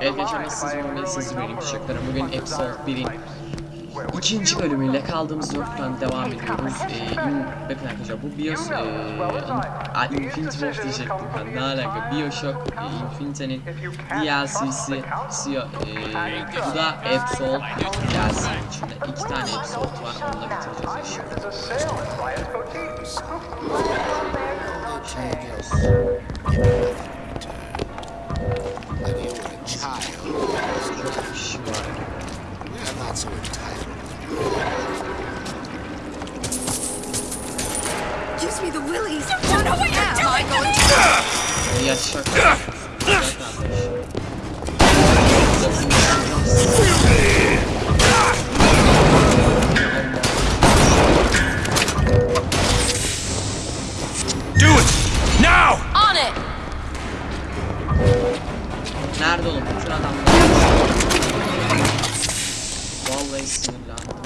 Evet siz olmayı siz benim çocuklarım. Bugün episode 1'in ikinci bölümüyle kaldığımız noktadan devam ediyoruz. Ee, bakın arkadaşlar bu Bios e, in, Infinity Wolf diyecektim ben. Ne alaka? Bioshock e, Infinity'nin DLC'si e, bu da Absol DLC'nin içinde iki tane Absol var. Onu da bitireceğiz. Şimdi Bios. Kardeş. Do it! Now! On it! Nerede oğlum bütün adamlar? Vallahi sinirlendim.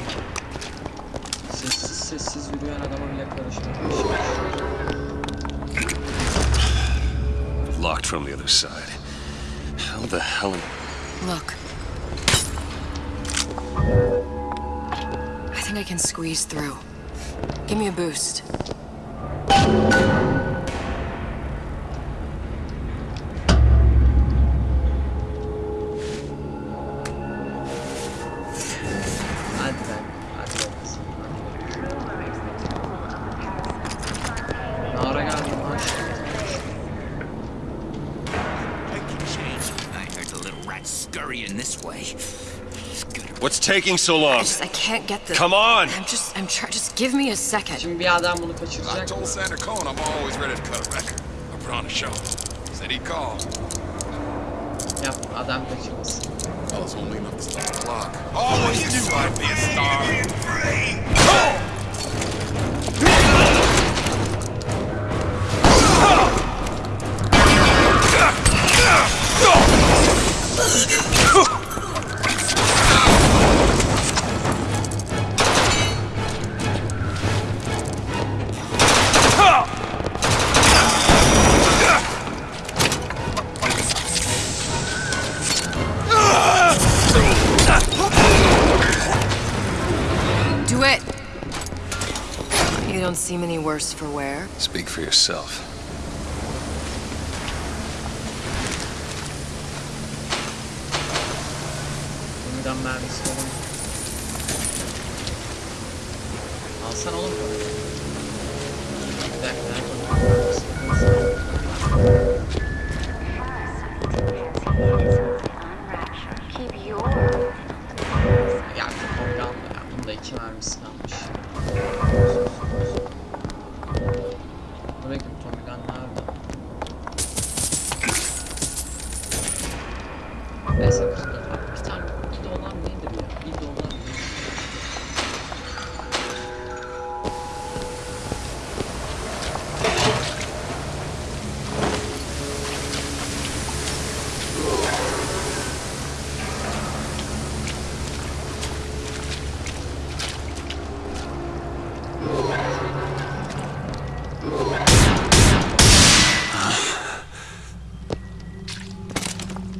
Sessiz sessiz yürüyen adama bile karışmamış. Locked from the other side. How the hell. Look. I think I can squeeze through. Give me a boost. Taking so I long? just, I can't get this. Come on! I'm just, I'm trying. Just give me a second. Şimdi bir adam bunu I kaçıracak mı? told Sander Cohen I'm always ready to cut a record. I put on a show. Said he'd call. Yap adam kaçırmasın. Fellas won't leave enough to start the clock. Oh, what you do like be a star. Do You don't seem any worse for wear. Speak for yourself. Yeniden mermisi falan. Alsana oğlum parayı. Bir dakika.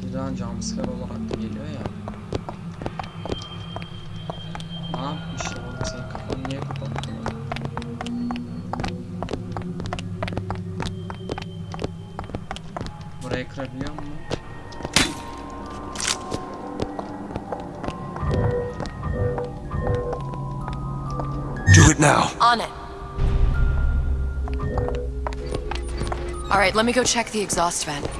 Birden jumpscare olarak da geliyor ya. Ne yapmışlar oğlum senin kafanı niye kapattılar? Burayı kırabiliyor mu? Do it now! On it. All right, let me go check the exhaust vent.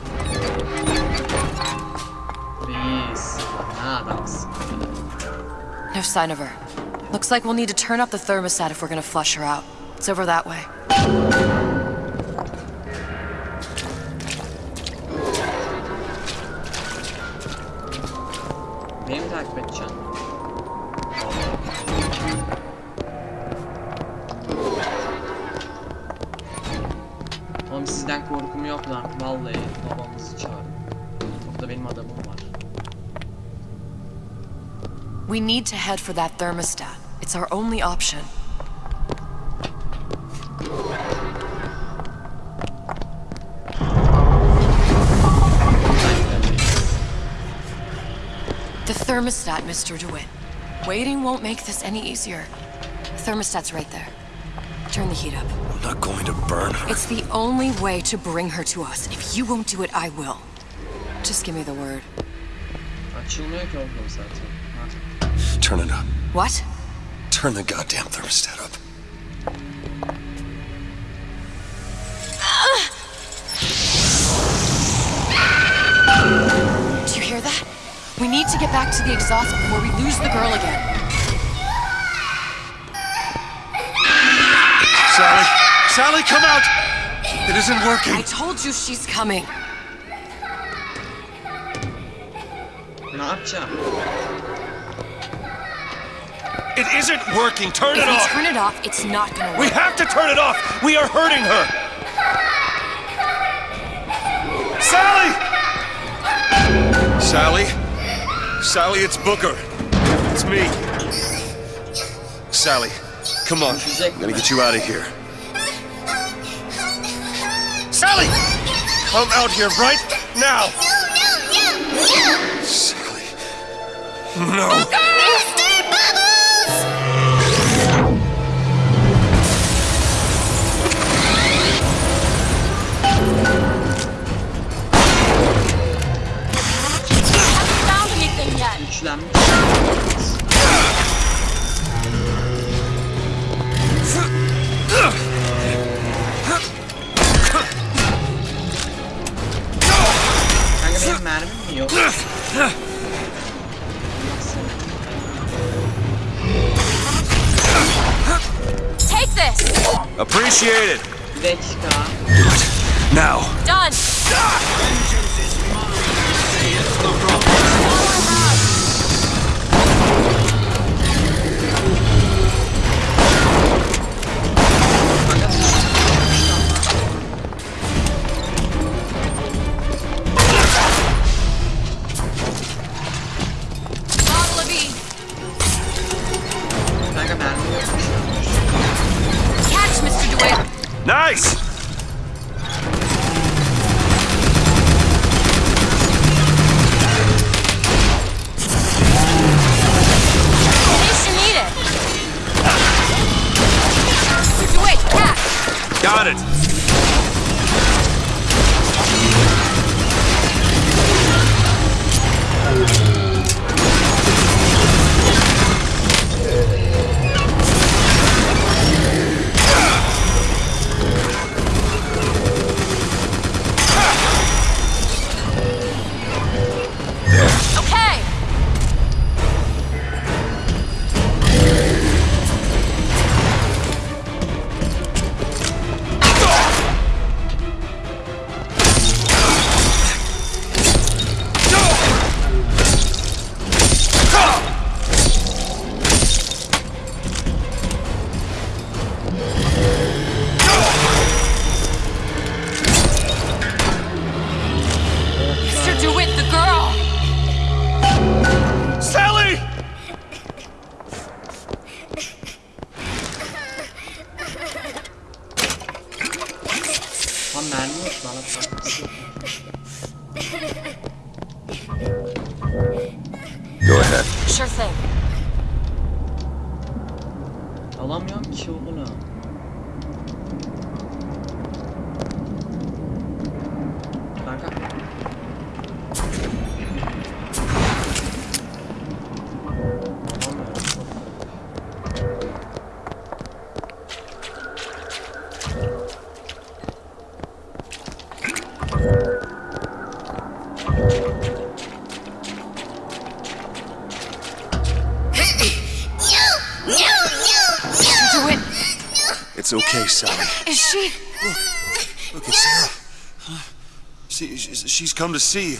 No sign of her. Looks like we'll need to turn up the thermostat if we're gonna flush her out. It's over that way. Beni mi takip edeceksin? We need to head for that thermostat. It's our only option. The thermostat, Mr. DeWitt. Waiting won't make this any easier. Thermostat's right there. Turn the heat up. I'm not going to burn her. It's the only way to bring her to us. If you won't do it, I will. Just give me the word. Açılmıyor ki oğlum zaten. Ha. Turn it up. What? Turn the goddamn thermostat up. Do you hear that? We need to get back to the exhaust before we lose the girl again. Sally! Sally, come out! It isn't working! I told you she's coming. Ne yapacağım? It isn't working. Turn If it we off. turn it off, it's not gonna work. We have to turn it off. We are hurting her. Sally! Sally? Sally, it's Booker. It's me. Sally, come on. I'm gonna get you out of here. Sally! Come out here right now! No, no, no, no! Sally. No. found benim mermim mi yok? Take this! Appreciate it. Bir dakika. Now. Done! Bottle It's okay, Sally. is she? Look, it's Sarah. Huh? See, she's she's come to see you.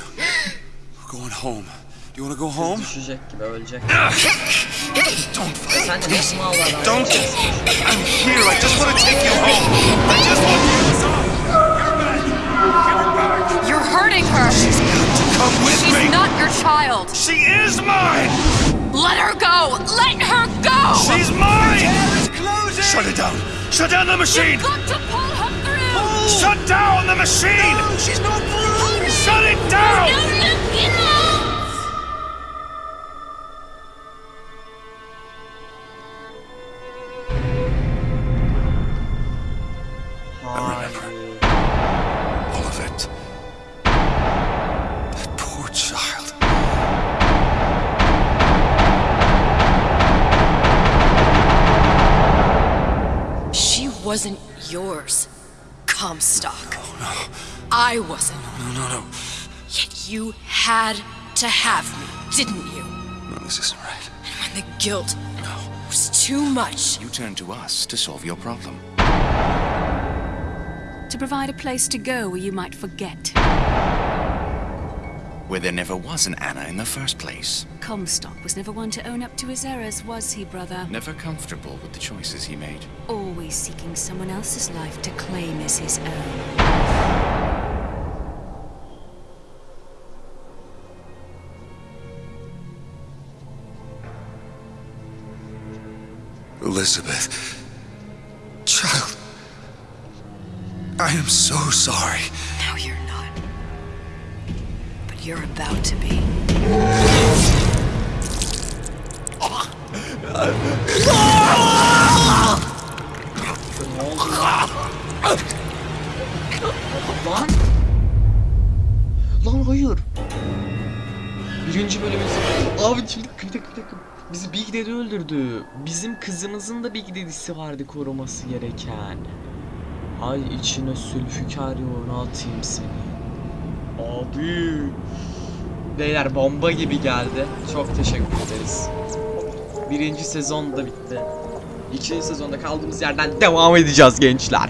We're going home. Do you want to go home? Düşecek gibi ölecek. Don't fight. Sen de nasıl mal adam? Don't. I'm here. I just want to take you home. I just want you. You're hurting her! Come with She's me. not your child! She is mine. Let her go! Let her go! She's mine. Shut it down. Shut down the machine. You've Got to pull her through! Shut down the machine. she's not through. Shut it down. No, no, no! Wasn't yours, Comstock. No, no. I wasn't. No, no, no. Yet you had to have me, didn't you? No, this isn't right. And when the guilt no. was too much. You turned to us to solve your problem. To provide a place to go where you might forget. Where there never was an Anna in the first place. Comstock was never one to own up to his errors, was he, brother? Never comfortable with the choices he made. Always seeking someone else's life to claim as his own. Elizabeth. Child. I am so sorry. No, you're not. But you're about to be. Lan? Lan! Hayır. Birinci bölümün. Abi şimdi bir dakika bir dakika. Bizi Big Daddy öldürdü. Bizim kızımızın da Big Daddy'si vardı koruması gereken. Ay içine sülfikar yoğunu atayım seni. Abi. Beyler bomba gibi geldi. Çok teşekkür ederiz. Birinci sezon da bitti. İkinci sezonda kaldığımız yerden devam edeceğiz gençler.